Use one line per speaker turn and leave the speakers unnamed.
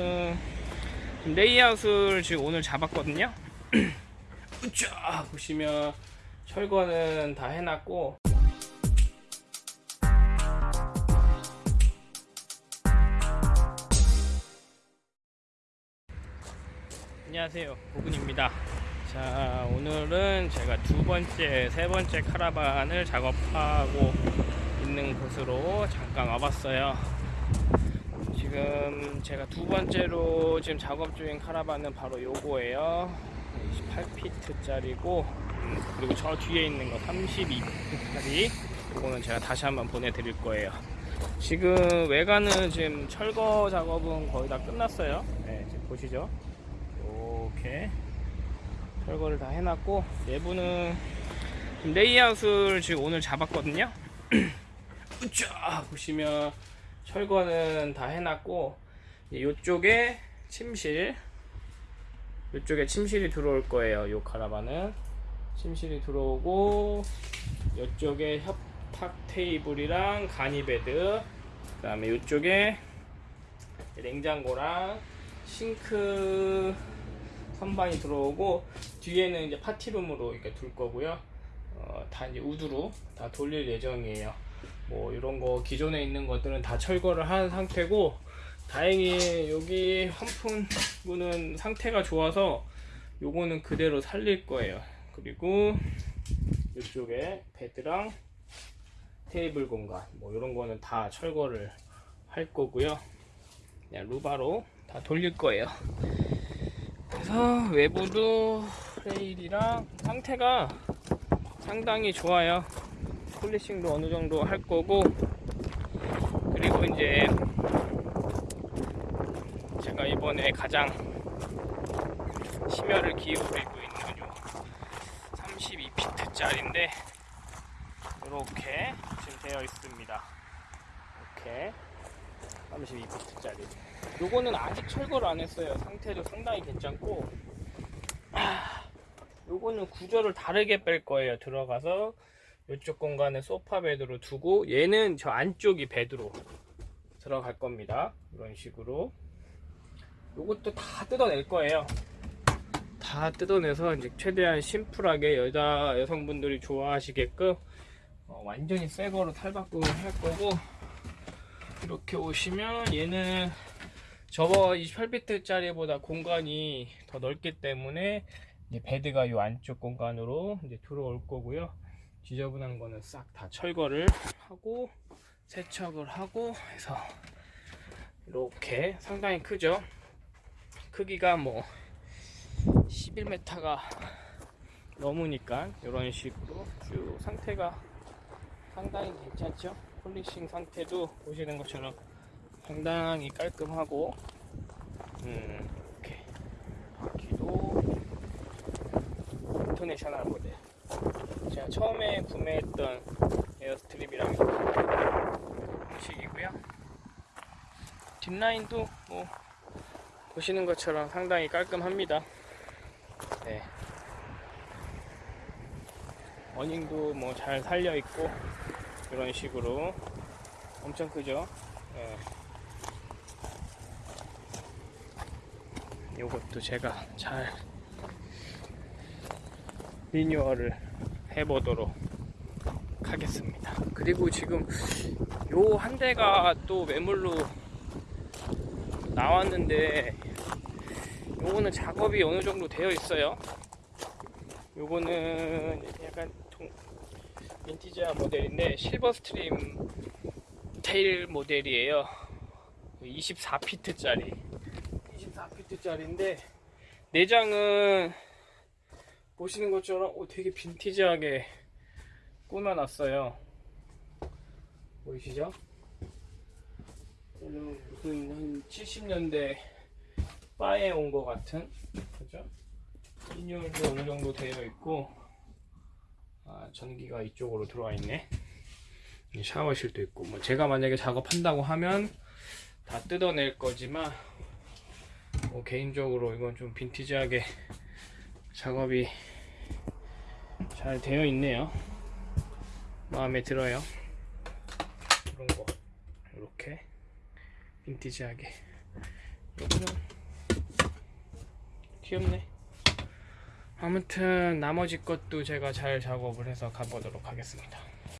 음, 레이아웃을 지금 오늘 잡았거든요. 쫙 보시면 철거는 다 해놨고. 안녕하세요. 보근입니다. 자 오늘은 제가 두 번째 세 번째 카라반을 작업하고 있는 곳으로 잠깐 와봤어요 지금 제가 두 번째로 지금 작업 중인 카라반은 바로 요거예요. 28피트 짜리고 음, 그리고 저 뒤에 있는 거 32피트짜리. 이거는 제가 다시 한번 보내드릴 거예요. 지금 외관은 지금 철거 작업은 거의 다 끝났어요. 네, 지금 보시죠. 이렇게 철거를 다 해놨고 내부는 레이아웃을 지금 오늘 잡았거든요. 쫙 보시면 철거는 다 해놨고 이쪽에 침실 이쪽에 침실이 들어올 거예요 요 카라반은 침실이 들어오고 이쪽에 협탁 테이블이랑 간이베드 그 다음에 이쪽에 냉장고랑 싱크 선반이 들어오고 뒤에는 이제 파티룸으로 이렇게 둘 거고요. 어, 다 이제 우드로 다 돌릴 예정이에요. 뭐 이런 거 기존에 있는 것들은 다 철거를 한 상태고 다행히 여기 환풍구는 상태가 좋아서 요거는 그대로 살릴 거예요. 그리고 이쪽에 베드랑 테이블 공간 뭐 이런 거는 다 철거를 할 거고요. 그냥 루바로 다 돌릴 거예요. 그래서 외부도 레일이랑 상태가 상당히 좋아요. 폴리싱도 어느 정도 할 거고 그리고 이제 제가 이번에 가장 심혈을 기울이고 있는 요 32피트 짜리인데 이렇게 지금 되어 있습니다. 이렇게 32피트 짜리. 요거는 아직 철거를 안 했어요. 상태도 상당히 괜찮고. 아, 요거는 구조를 다르게 뺄 거예요. 들어가서 이쪽 공간에 소파 베드로 두고 얘는 저 안쪽이 베드로 들어갈 겁니다. 이런 식으로. 요것도 다 뜯어낼 거예요. 다 뜯어내서 이제 최대한 심플하게 여자 여성분들이 좋아하시게끔 어, 완전히 새 거로 탈바꿈을 할 거고 이렇게 오시면 얘는 저거 28비트짜리보다 공간이 더 넓기 때문에 이제 베드가 이 안쪽 공간으로 이제 들어올 거고요. 지저분한 거는 싹 다 철거를 하고 세척을 하고 해서 이렇게 상당히 크죠. 크기가 뭐 11m가 넘으니까 이런 식으로 쭉 상태가 상당히 괜찮죠. polishing 상태도 보시는 것처럼 상당히 깔끔하고 음, 이렇게 바퀴도 International 모델 제가 처음에 구매했던 Airstream이랑 식이고요 뒷라인도 뭐 보시는 것처럼 상당히 깔끔합니다 네. 어닝도 뭐 잘 살려 있고 이런 식으로 엄청 크죠 네. 요것도 제가 잘 리뉴얼을 해보도록 하겠습니다. 그리고 지금 요 한 대가 또 매물로 나왔는데 요거는 작업이 어느 정도 되어 있어요. 요거는 약간 동, 빈티지한 모델인데 Silver Stream Tail 모델이에요. 24피트 짜리 24피트 짜리인데 내장은 보시는 것처럼 오, 되게 빈티지하게 꾸며놨어요 보이시죠? 얘는 무슨 한 70년대 바에 온 것 같은 그죠? 리뉴얼도 어느 정도 되어 있고 아, 전기가 이쪽으로 들어와 있네 샤워실도 있고 뭐 제가 만약에 작업한다고 하면 다 뜯어낼 거지만 뭐 개인적으로 이건 좀 빈티지하게 작업이 잘 되어 있네요 마음에 들어요 이런 거 이렇게 빈티지하게 요거는 귀엽네. 아무튼 나머지 것도 제가 잘 작업을 해서 가보도록 하겠습니다.